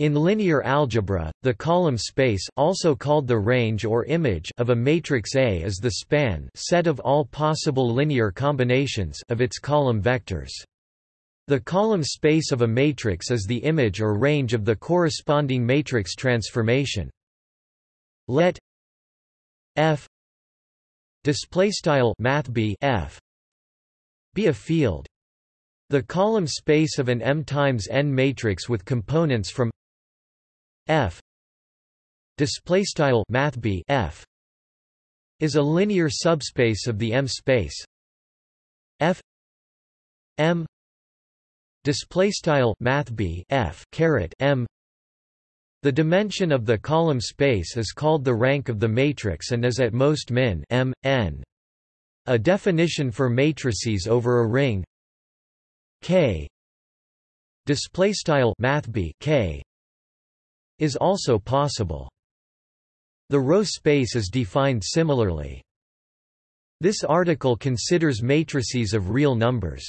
In linear algebra, the column space also called the range or image of a matrix A is the span set of all possible linear combinations of its column vectors. The column space of a matrix is the image or range of the corresponding matrix transformation. Let F display style math F be a field. The column space of an M times n matrix with components from F. Display style math F. is a linear subspace of the M space. F. M. Display style math F caret M. The dimension of the column space is called the rank of the matrix and is at most min m n. A definition for matrices over a ring. K. Display style math K is also possible. The row space is defined similarly. This article considers matrices of real numbers.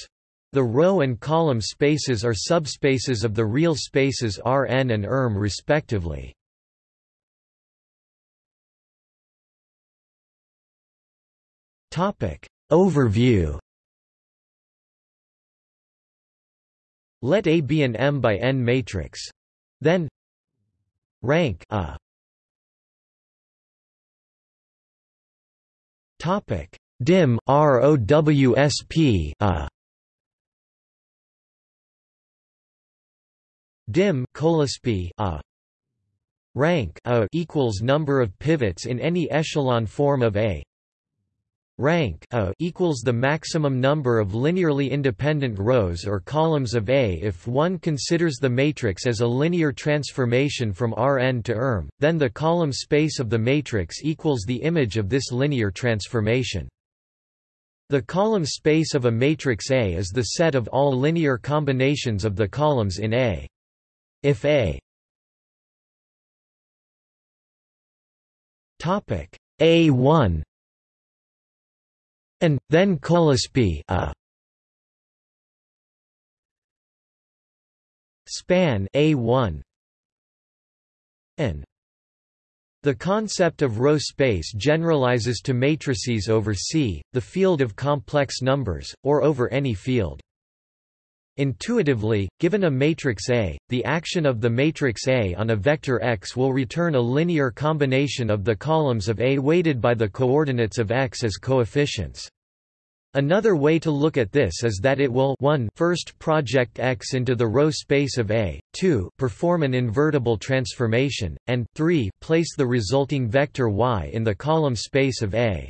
The row and column spaces are subspaces of the real spaces Rn and Erm respectively. Overview Let A be an M by N matrix. Then rank a topic. Dim ROWSP a uh. dim colisp a uh. rank a equals number of pivots in any echelon form of A rank a equals the maximum number of linearly independent rows or columns of A if one considers the matrix as a linear transformation from Rn to Erm, then the column space of the matrix equals the image of this linear transformation. The column space of a matrix A is the set of all linear combinations of the columns in A. If A A1 and then colisp a. Span A1 and the concept of row space generalizes to matrices over C, the field of complex numbers, or over any field. Intuitively, given a matrix A, the action of the matrix A on a vector x will return a linear combination of the columns of A weighted by the coordinates of x as coefficients. Another way to look at this is that it will 1 first project X into the row space of A, 2 perform an invertible transformation, and 3 place the resulting vector Y in the column space of A.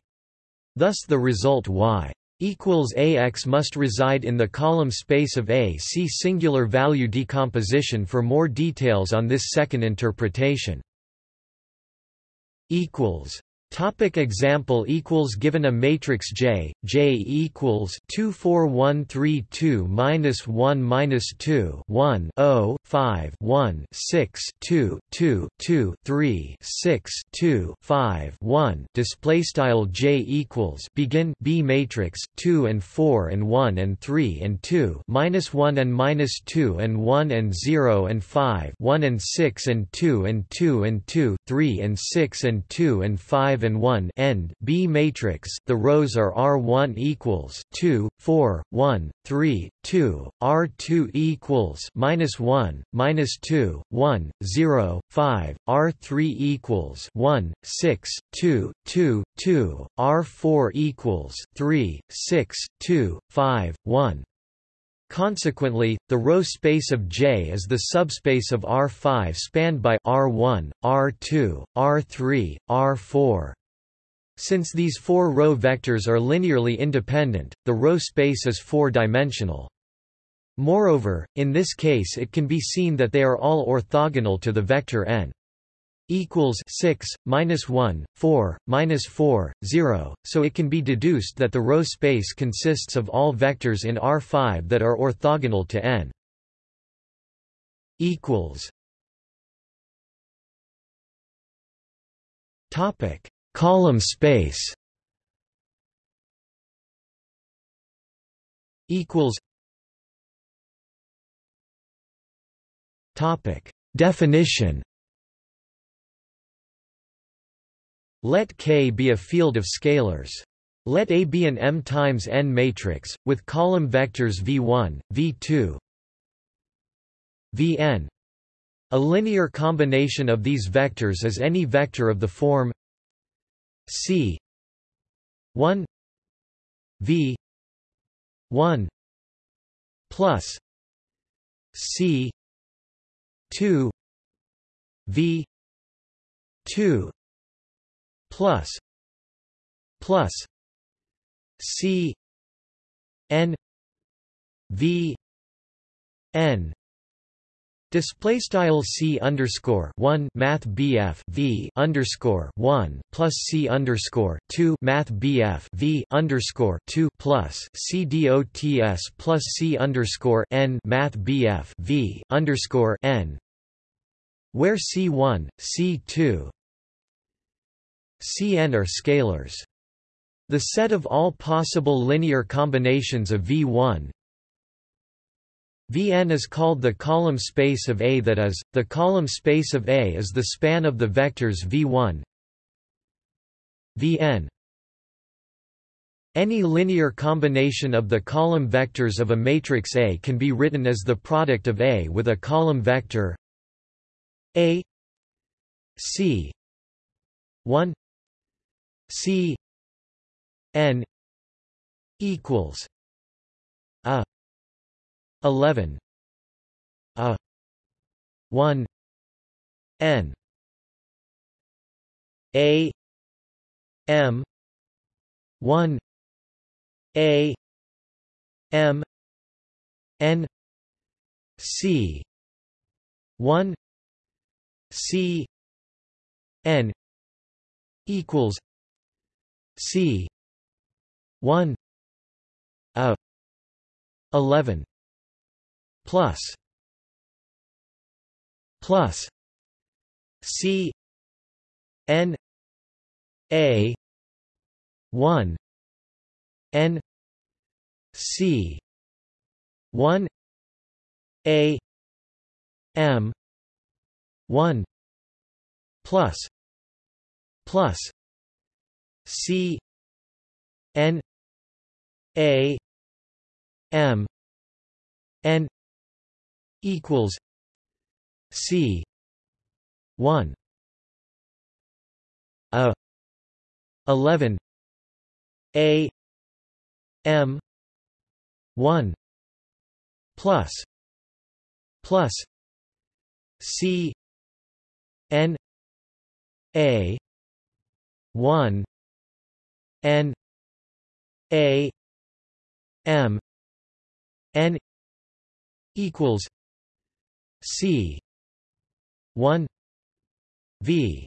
Thus the result Y equals AX must reside in the column space of A. See singular value decomposition for more details on this second interpretation. equals Topic example equals given a matrix J, J equals two four one three two minus one minus two one oh five one six two two two three six two five one display style J equals begin B matrix two and four and one and three and two minus one and minus two and one and zero and five one and six and two and two and two three and six and two and five and 1 end B matrix the rows are R1 equals 2 4 1 3 2 R2 equals minus 1 minus 2 1 0 5 R3 equals 1 6 2 2 2 R4 equals 3 6 2 5 1 Consequently, the row space of J is the subspace of R5 spanned by R1, R2, R3, R4. Since these four row vectors are linearly independent, the row space is four-dimensional. Moreover, in this case it can be seen that they are all orthogonal to the vector n equals 6, minus 1, 4, minus 4, 0, so it can be deduced that the row space consists of all vectors in R5 that are orthogonal to n. equals. Topic. Column space. Equals. Topic. Definition Let K be a field of scalars. Let A be an M times n matrix, with column vectors v1, v2, vn. A linear combination of these vectors is any vector of the form c 1 v 1 plus c 2 v 2 plus plus c n v n. Display style c underscore one math bf v underscore one plus c underscore two math bf v underscore two plus c dots plus c underscore n math bf v underscore n, where c one, c two, cn are scalars. The set of all possible linear combinations of V1 Vn is called the column space of A that is, the column space of A is the span of the vectors V1 Vn Any linear combination of the column vectors of a matrix A can be written as the product of A with a column vector A C 1 C N equals A 11 a 1 n a m 1 a m n c 1 c n equals c. 1 a. 11 plus. Plus. C. N. A. one. N. C. one. A. M. one. Plus. Plus C N A M N equals C one A eleven A M one plus plus C N A one N A M N equals C one V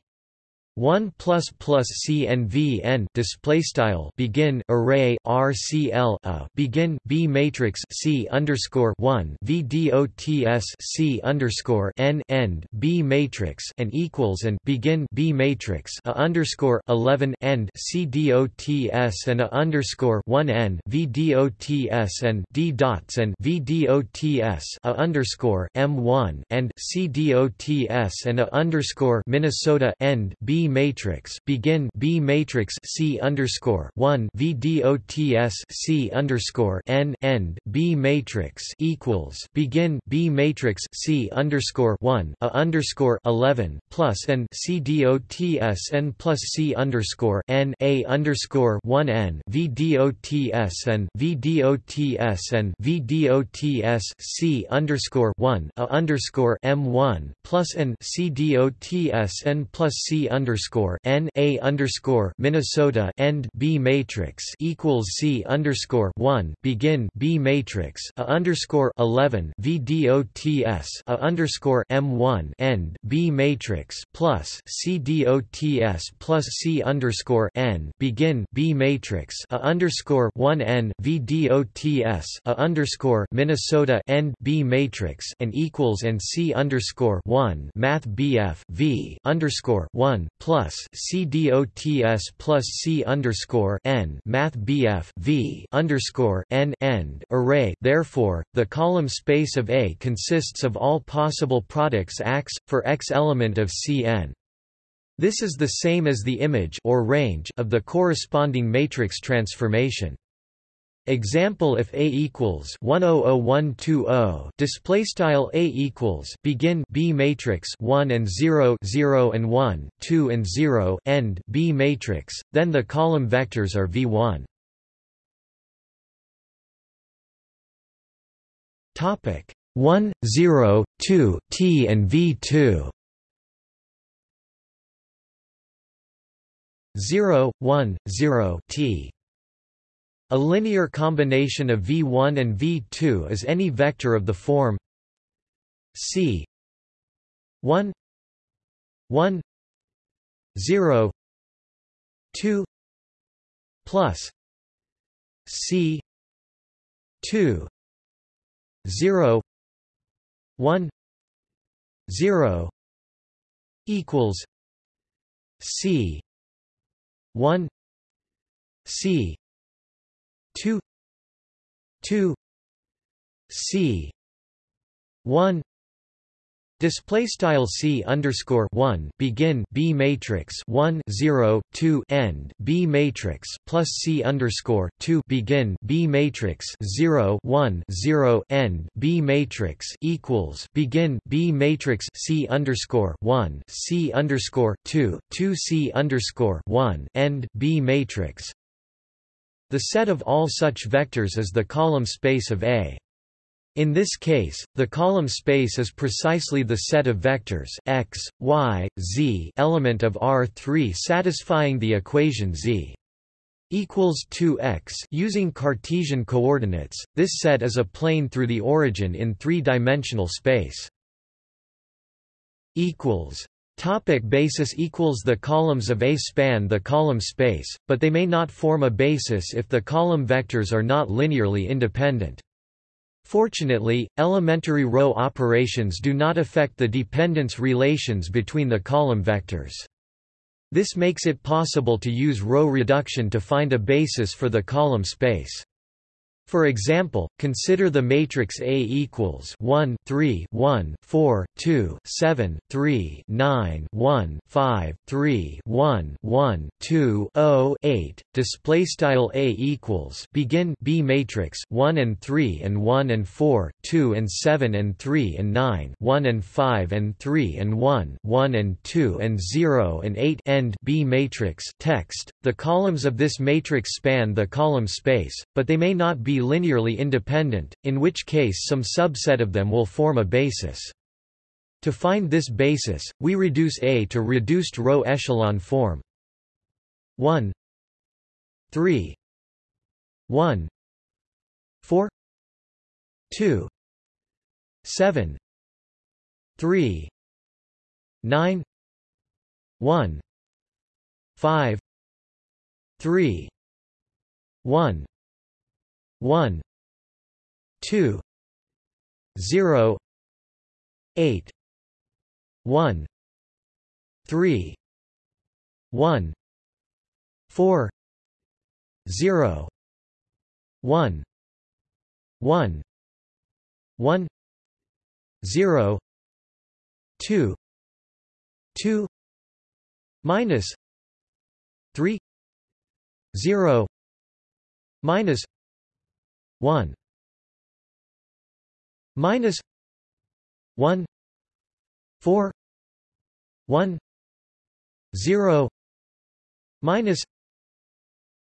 1 plus plus c and v n display style begin array rcl a begin b matrix c underscore 1 v dots c underscore n end b matrix and equals and begin b matrix a underscore 11 end c dots and a underscore 1 end v dots and d dots and v dots a underscore m1 and c dots and a underscore Minnesota end b matrix begin B matrix C underscore one V dots C underscore N end B matrix equals begin B matrix C underscore one A underscore eleven plus and C dots N plus C underscore N A underscore one N V dots and V dots and V dots C underscore one A underscore M one plus and C dots N plus C underscore underscore N A underscore Minnesota end B matrix equals C underscore one begin B matrix A underscore eleven V DOTS A underscore M one end B matrix plus C DOTS plus C underscore N begin B matrix A underscore one N V DOTS A underscore Minnesota end B matrix and equals and C underscore one Math BF V underscore one plus C DOTS plus C underscore N Math BF V underscore N end array. Therefore, the column space of A consists of all possible products X for X element of Cn. This is the same as the image or range of the corresponding matrix transformation. Example if A equals 100120 display style A equals begin B matrix 1 and 0 0 and 1 2 and 0 end B matrix then the column vectors are V1 topic 1 0 2 T and V2 0, 1, 0 t. A linear combination of V1 and V2 is any vector of the form C 1 1 0 2 plus C 2 0 1 0 equals C 1 C 2 2 C 1 Display style c underscore one begin b matrix one zero two end b matrix plus c underscore two begin b matrix zero one zero end b matrix equals begin b matrix c underscore one c underscore two two c underscore one end b matrix. The set of all such vectors is the column space of A. In this case, the column space is precisely the set of vectors x, y, z element of R3 satisfying the equation z equals 2x using Cartesian coordinates. This set is a plane through the origin in three-dimensional space. equals Topic basis equals The columns of A span the column space, but they may not form a basis if the column vectors are not linearly independent. Fortunately, elementary row operations do not affect the dependence relations between the column vectors. This makes it possible to use row reduction to find a basis for the column space. For example, consider the matrix A equals 1 3 1 4 2 7 3 9 1 5 3 1 1 2 0 8 display style A equals begin B matrix 1 and 3 and 1 and 4 2 and 7 and 3 and 9 1 and 5 and 3 and 1 1 and 2 and 0 and 8 end B matrix text. The columns of this matrix span the column space but they may not be linearly independent, in which case some subset of them will form a basis. To find this basis, we reduce A to reduced row echelon form. 1 3 1 4 2 7 3 9 1 5 3 1 1 2 0 8 1 3 1 4 0 1 1 1 0 2 2 minus 3 0 minus 1 minus 1 4 1 0 minus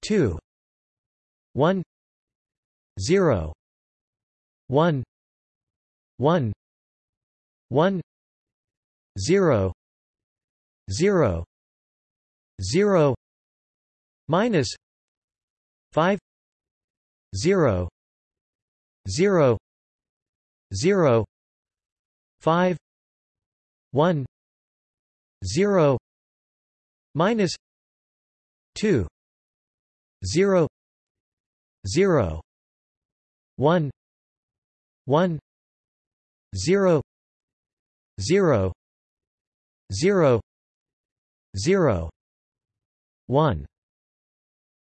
2 1 0 1 1 1 0 0 0 minus 5 0 0 0 5 1 0 minus 2 0 0 1 1 0 0 0 0 1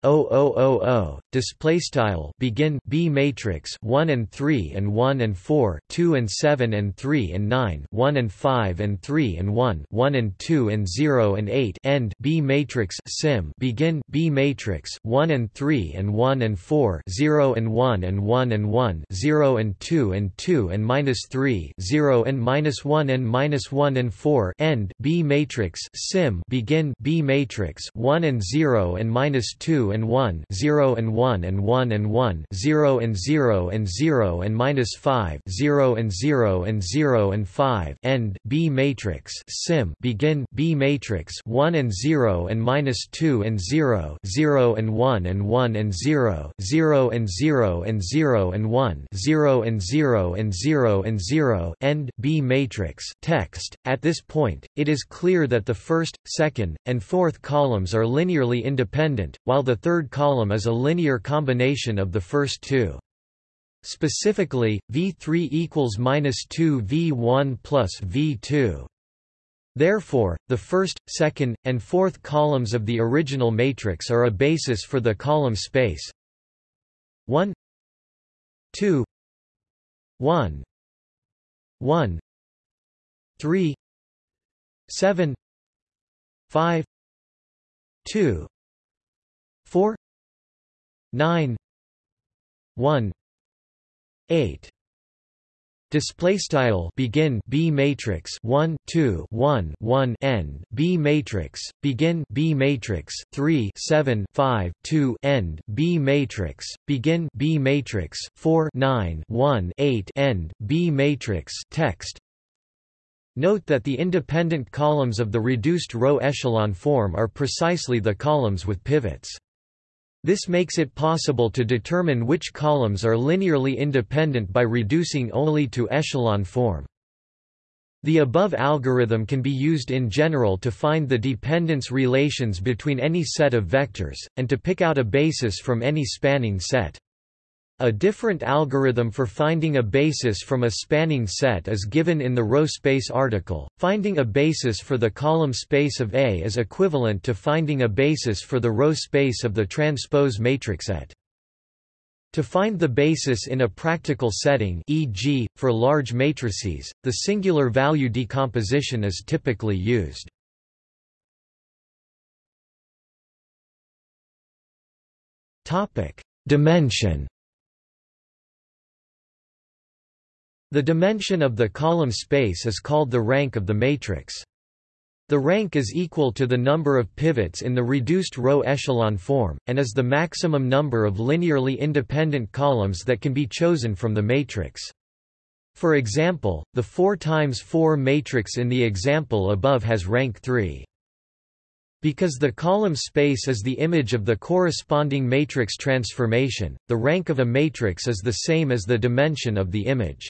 0000 display style begin B matrix 1 and 3 and 1 and 4 2 and 7 and 3 and 9 1 and 5 and 3 and 1 1 and 2 and 0 and 8 end B matrix sim begin B matrix 1 and 3 and 1 and 4 0 and 1 and 1 and 1 0 and 2 and 2 and minus 3 0 and minus 1 and minus 1 and 4 end B matrix sim begin B matrix 1 and 0 and minus 2 and 1 0 and 1 and 1 and 1 0 and 0 and 0 and minus 5 0 and 0 and 0 and 5 end B matrix sim begin B matrix 1 and 0 and minus 2 and 0 0 and 1 and 1 and 0 0 and 0 and 0 and 1 0 and 0 and 0 and 0 end B matrix text at this point it is clear that the first second and fourth columns are linearly independent while the third column is a linear combination of the first two. Specifically, V3 equals minus 2 V1 plus V2. Therefore, the first, second, and fourth columns of the original matrix are a basis for the column space 1 2 1 1 3 7 5 2 4 9 1 8 Display style begin B matrix 1 2 1 1 end B matrix begin B matrix 3 7 5 2 end B matrix begin B matrix 4 9 1 8 end B matrix text. Note that the independent columns of the reduced row echelon form are precisely the columns with pivots. This makes it possible to determine which columns are linearly independent by reducing only to echelon form. The above algorithm can be used in general to find the dependence relations between any set of vectors, and to pick out a basis from any spanning set. A different algorithm for finding a basis from a spanning set is given in the row space article. Finding a basis for the column space of A is equivalent to finding a basis for the row space of the transpose matrix Et. To find the basis in a practical setting e.g., for large matrices, the singular value decomposition is typically used. Dimension The dimension of the column space is called the rank of the matrix. The rank is equal to the number of pivots in the reduced row echelon form, and is the maximum number of linearly independent columns that can be chosen from the matrix. For example, the 4 times 4 matrix in the example above has rank 3. Because the column space is the image of the corresponding matrix transformation, the rank of a matrix is the same as the dimension of the image.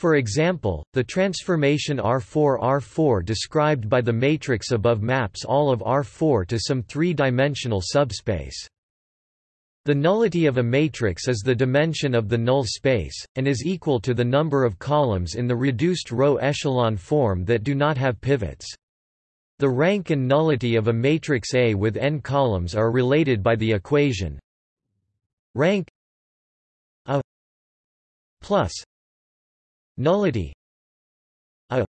For example, the transformation R4-R4 described by the matrix above maps all of R4 to some three-dimensional subspace. The nullity of a matrix is the dimension of the null space, and is equal to the number of columns in the reduced row echelon form that do not have pivots. The rank and nullity of a matrix A with n columns are related by the equation rank A plus nullity a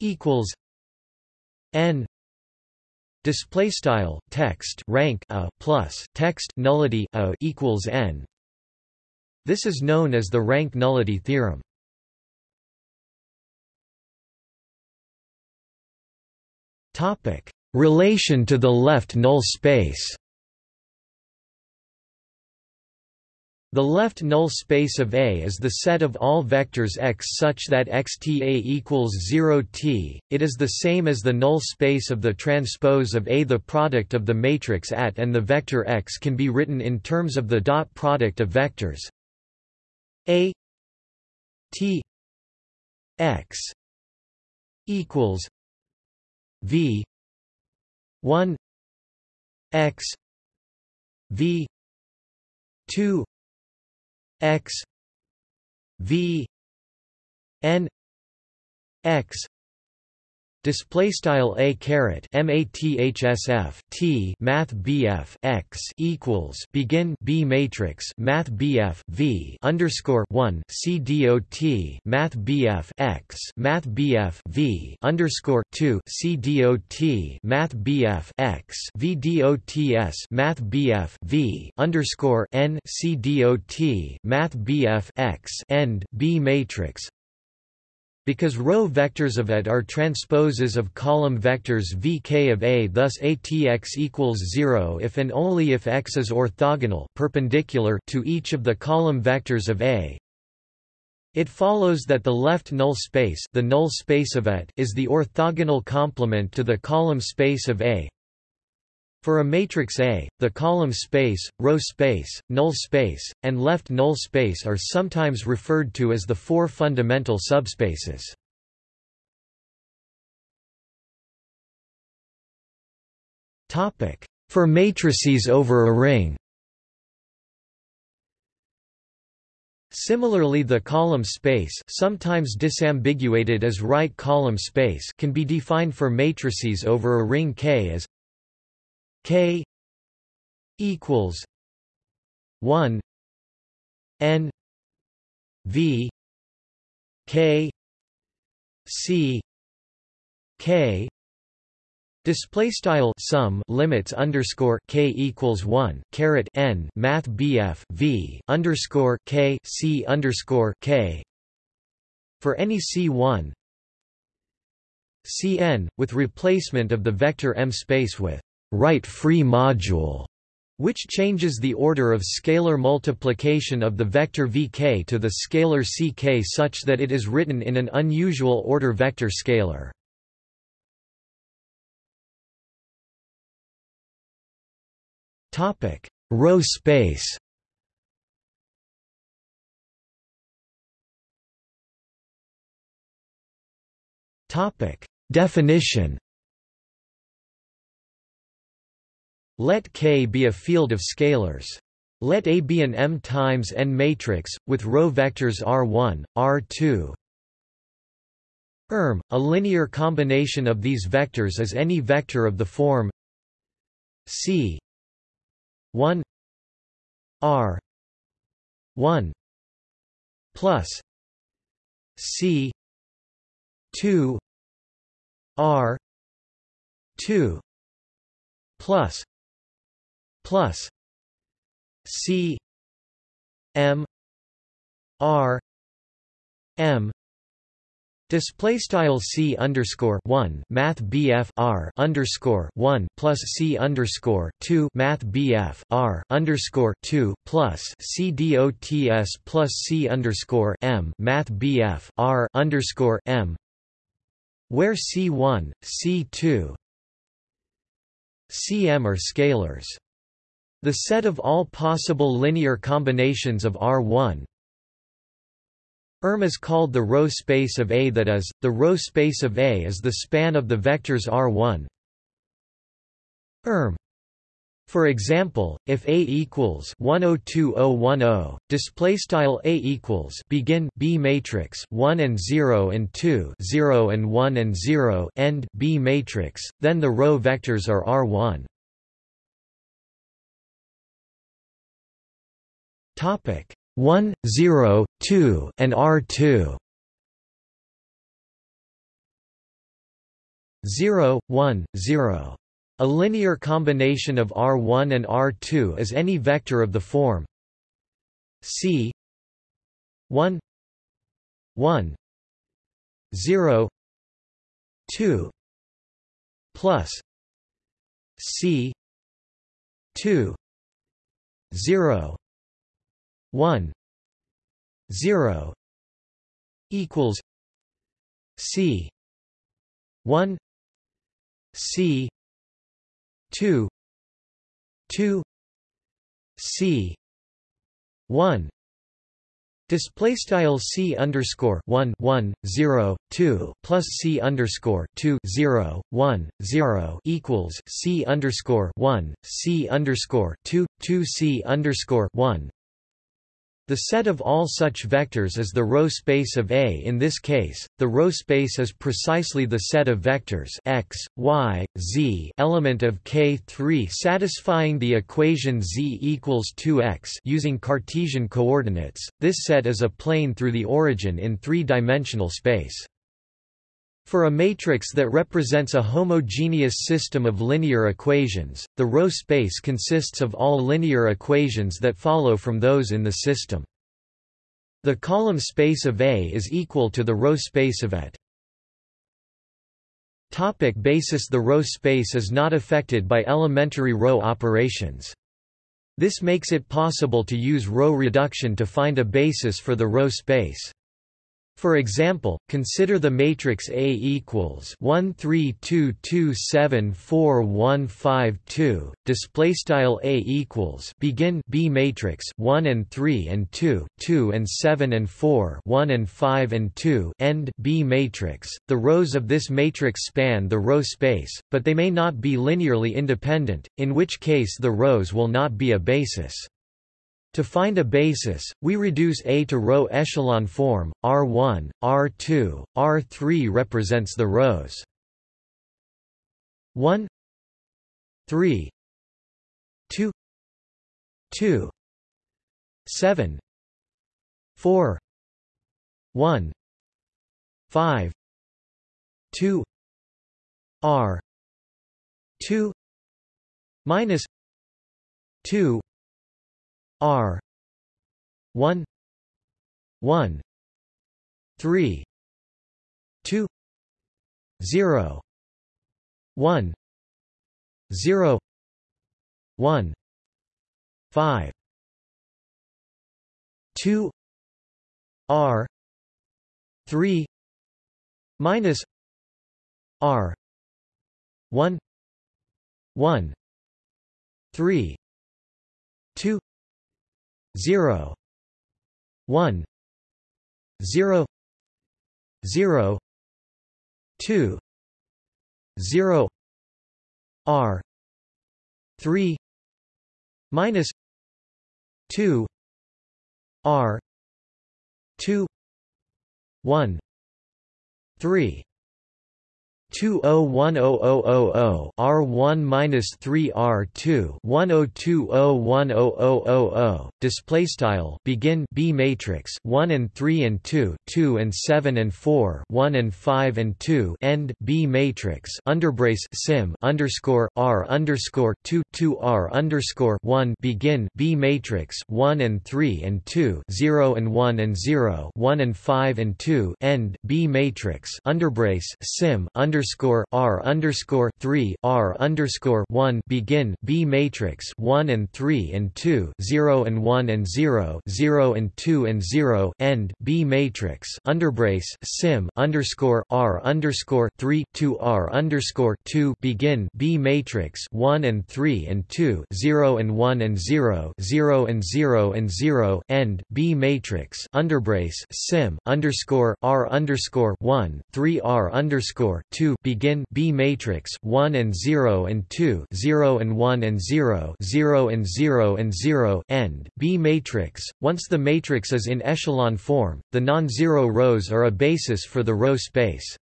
equals n display style text rank a plus text nullity a equals n. This is known as the rank nullity theorem. Topic. Relation to the left null space The left null space of A is the set of all vectors x such that xta equals 0 t. It is the same as the null space of the transpose of A. The product of the matrix at and the vector x can be written in terms of the dot product of vectors A t x equals v 1 x v 2 x v n x display style a caret mathsf t math bf x equals begin b matrix math bf v underscore 1 c dot math bf x math bf v underscore 2 c dot math bf x v dots math bf v underscore n c dot math bf x end b matrix because row vectors of AT are transposes of column vectors vk of A thus ATX equals 0 if and only if X is orthogonal perpendicular to each of the column vectors of A. It follows that the left null space, the null space of AT is the orthogonal complement to the column space of A. For a matrix A, the column space, row space, null space, and left null space are sometimes referred to as the four fundamental subspaces. For matrices over a ring Similarly the column space sometimes disambiguated as right column space can be defined for matrices over a ring K as K equals one N V K C K. Display style sum limits underscore k equals one caret n math bf v underscore k c underscore k. For any c1 cn with replacement of the vector m space with right-free module, which changes the order of scalar multiplication of the vector vk to the scalar ck such that it is written in an unusual order vector scalar. Topic: Row space. Topic: Definition. Let K be a field of scalars. Let A be an M times n matrix, with row vectors R1, R2. Erm, a linear combination of these vectors is any vector of the form C 1 R 1 plus C 2 R 2 plus plus C M R M Display style C underscore one Math BF R underscore one plus C underscore two Math BF R underscore two plus C DOTS plus C underscore M Math BF R underscore M where C one, C two CM are scalars. The set of all possible linear combinations of R1 ERM is called the row space of A that is, the row space of A is the span of the vectors R1 ERM for example, if A equals 102010, display style A equals begin B matrix 1 and 0 and 2 0 and 1 and 0 end B matrix, then the row vectors are R1. Topic 1, 0, 2, and R2. 0, 1, 0. A linear combination of R1 and R2 is any vector of the form C 1 1 0 2 plus C 2 0 1 0 equals C 1 C 2 2 C 1 Display style c underscore one one zero two plus c underscore two zero one zero equals c underscore one c underscore two two c underscore one The set of all such vectors is the row space of A. In this case, the row space is precisely the set of vectors x, y, z element of K3 satisfying the equation z equals 2x using Cartesian coordinates. This set is a plane through the origin in three-dimensional space. For a matrix that represents a homogeneous system of linear equations, the row space consists of all linear equations that follow from those in the system. The column space of A is equal to the row space of it. Topic basis The row space is not affected by elementary row operations. This makes it possible to use row reduction to find a basis for the row space. For example, consider the matrix A equals 1 3 2 2 7 4 1 5 2 display style A equals begin B matrix 1 and 3 and 2 2 and 7 and 4 1 and 5 and 2 end B matrix. The rows of this matrix span the row space but they may not be linearly independent in which case the rows will not be a basis to find a basis, we reduce A to row echelon form, R1, R2, R3 represents the rows. 1 3 2 2 7 4 1 5 2 R 2 minus 2 R. 1 1 3 2 0 1 0 1 5 2 R. three minus R. one one three two 0 1 0 0 2 0 r 3 minus 2 r 2 1 3 201000 R1 minus 3 R2 10201000 display style begin B matrix 1 and 3 and 2 2 and 7 and 4 1 and 5 and 2 end B matrix underbrace sim underscore R underscore 2 2 R underscore 1 begin B matrix 1 and 3 and 2 0 and 1 and 0 1 and 5 and 2 end B matrix underbrace sim under underscore R underscore three R underscore one begin B matrix one and three and two zero and one and zero zero and two and zero end B matrix underbrace sim underscore R underscore three two R underscore two begin B matrix one and three and two zero and one and zero zero and zero and zero end B matrix underbrace sim underscore R underscore one three R underscore two 2 begin B matrix 1 and 0 and 2 0 and 1 and 0 0 and 0 and 0 end. B matrix once the matrix is in echelon form the non-zero rows are a basis for the row space.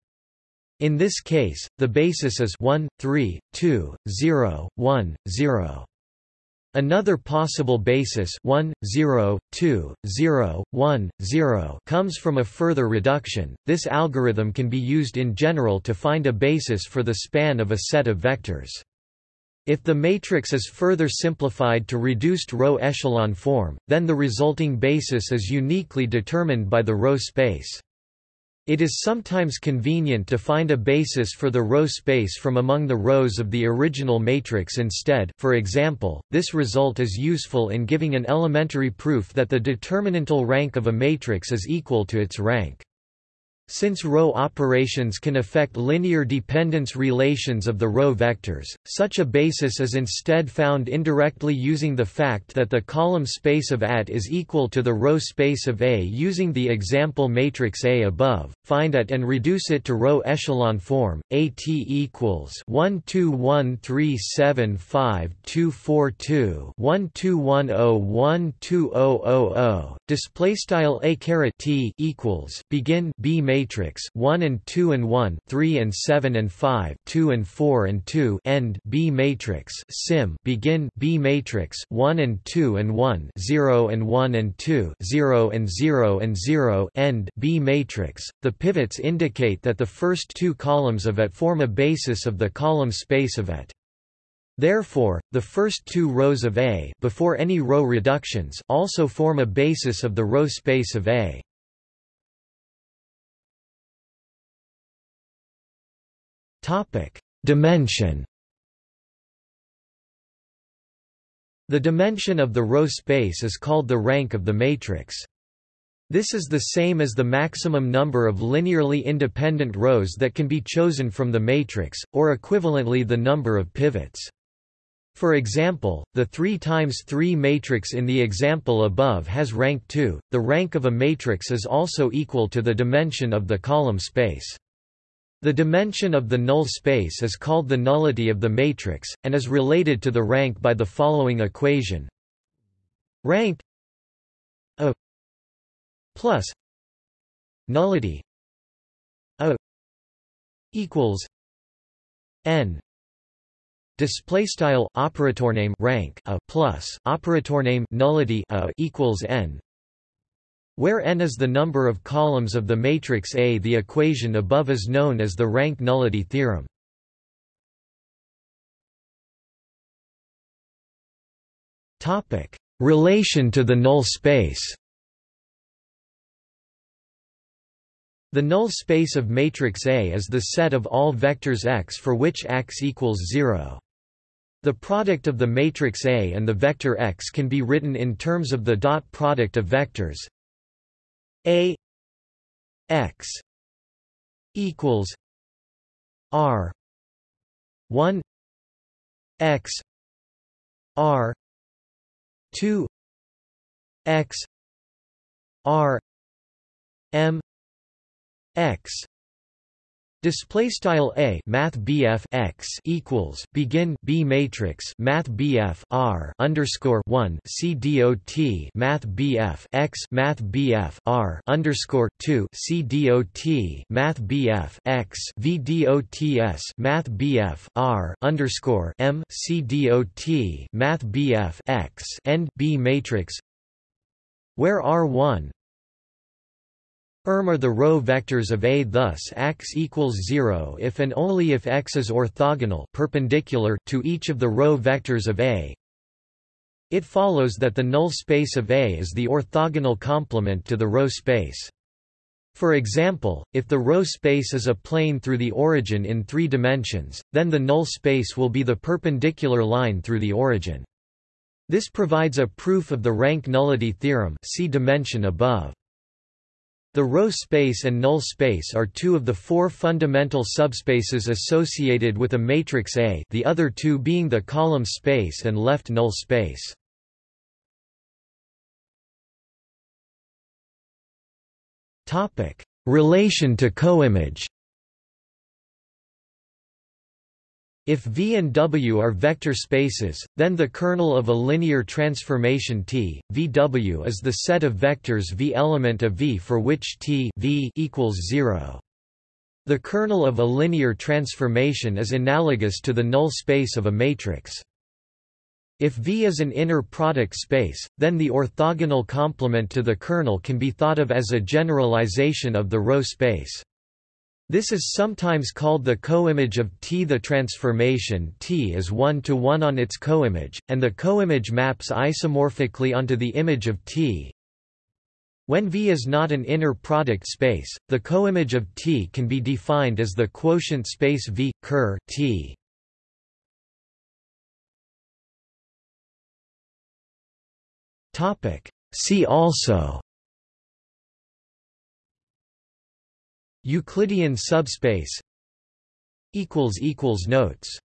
In this case the basis is 1 3 2 0 1 0 Another possible basis 1, 0, 2, 0, 1, 0 comes from a further reduction. This algorithm can be used in general to find a basis for the span of a set of vectors. If the matrix is further simplified to reduced row echelon form, then the resulting basis is uniquely determined by the row space. It is sometimes convenient to find a basis for the row space from among the rows of the original matrix instead for example, this result is useful in giving an elementary proof that the determinantal rank of a matrix is equal to its rank. Since row operations can affect linear dependence relations of the row vectors, such a basis is instead found indirectly using the fact that the column space of AT is equal to the row space of A using the example matrix A above. Find AT and reduce it to row echelon form. AT equals 1 2 1 3 7 5 2 4 2 1 2 0 1 2 0 0 0. Display style A caret T equals begin B matrix matrix 1 and 2 and 1 3 and 7 and 5 2 and 4 and 2 end. B matrix sim. Begin. B matrix 1 and 2 and 1 0 and 1 and 2 0 and 0 and 0 end. B matrix. The pivots indicate that the first two columns of it form a basis of the column space of it. Therefore, the first two rows of A before any row reductions also form a basis of the row space of A. Dimension The dimension of the row space is called the rank of the matrix. This is the same as the maximum number of linearly independent rows that can be chosen from the matrix, or equivalently the number of pivots. For example, the 3 times 3 matrix in the example above has rank 2. The rank of a matrix is also equal to the dimension of the column space. The dimension of the null space is called the nullity of the matrix, and is related to the rank by the following equation. Rank A plus nullity A equals N display style operator name rank a plus operator name nullity a equals n where n is the number of columns of the matrix A the equation above is known as the rank nullity theorem. Relation to the null space The null space of matrix A is the set of all vectors x for which x equals 0. The product of the matrix A and the vector x can be written in terms of the dot product of vectors a x equals r 1 x r 2 x r m x Display style a math BF x equals begin B matrix math BF r underscore one C dot math BF x math BF r underscore two C dot math BF x V dots math BF r underscore M C dot math BF x end B matrix where R one erm are the row vectors of A thus x equals 0 if and only if x is orthogonal perpendicular to each of the row vectors of A. It follows that the null space of A is the orthogonal complement to the row space. For example, if the row space is a plane through the origin in three dimensions, then the null space will be the perpendicular line through the origin. This provides a proof of the rank nullity theorem see dimension above. The row space and null space are two of the four fundamental subspaces associated with a matrix A the other two being the column space and left null space. Relation to coimage If V and W are vector spaces, then the kernel of a linear transformation T, VW is the set of vectors V element of V for which T v equals 0. The kernel of a linear transformation is analogous to the null space of a matrix. If V is an inner product space, then the orthogonal complement to the kernel can be thought of as a generalization of the row space. This is sometimes called the coimage of T. The transformation T is one-to-one on its coimage, and the coimage maps isomorphically onto the image of T. When V is not an inner product space, the coimage of T can be defined as the quotient space V, ker T. See also Euclidean subspace Notes